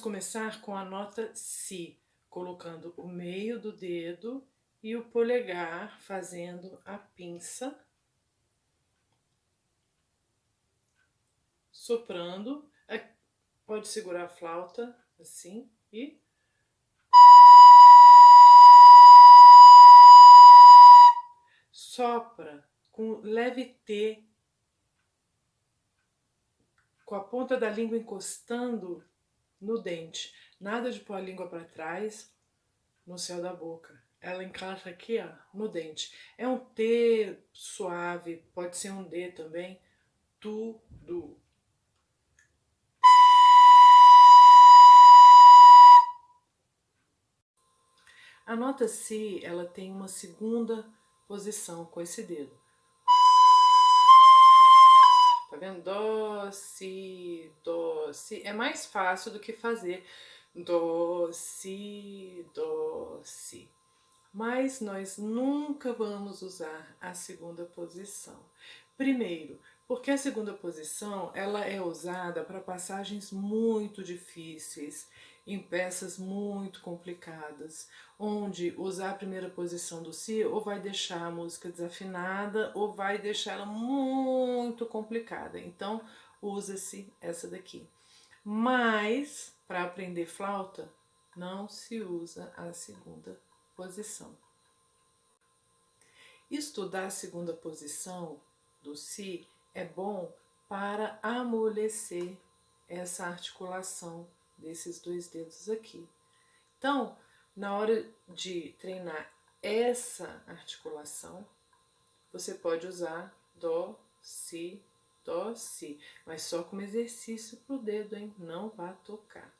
começar com a nota Si, colocando o meio do dedo e o polegar fazendo a pinça, soprando, é, pode segurar a flauta assim e sopra com leve T, com a ponta da língua encostando no dente. Nada de pôr a língua para trás no céu da boca. Ela encaixa aqui, ó, no dente. É um T suave, pode ser um D também. Tudo. A nota Si, ela tem uma segunda posição com esse dedo. Tá vendo? Dó, Si, Dó, Si. É mais fácil do que fazer Dó, Si. Mas nós nunca vamos usar a segunda posição. Primeiro, porque a segunda posição ela é usada para passagens muito difíceis, em peças muito complicadas, onde usar a primeira posição do Si ou vai deixar a música desafinada ou vai deixar ela muito complicada. Então, usa-se essa daqui. Mas, para aprender flauta, não se usa a segunda posição. Estudar a segunda posição do Si é bom para amolecer essa articulação desses dois dedos aqui. Então, na hora de treinar essa articulação, você pode usar Dó, Si, Si, mas só como exercício pro dedo, hein? Não vá tocar.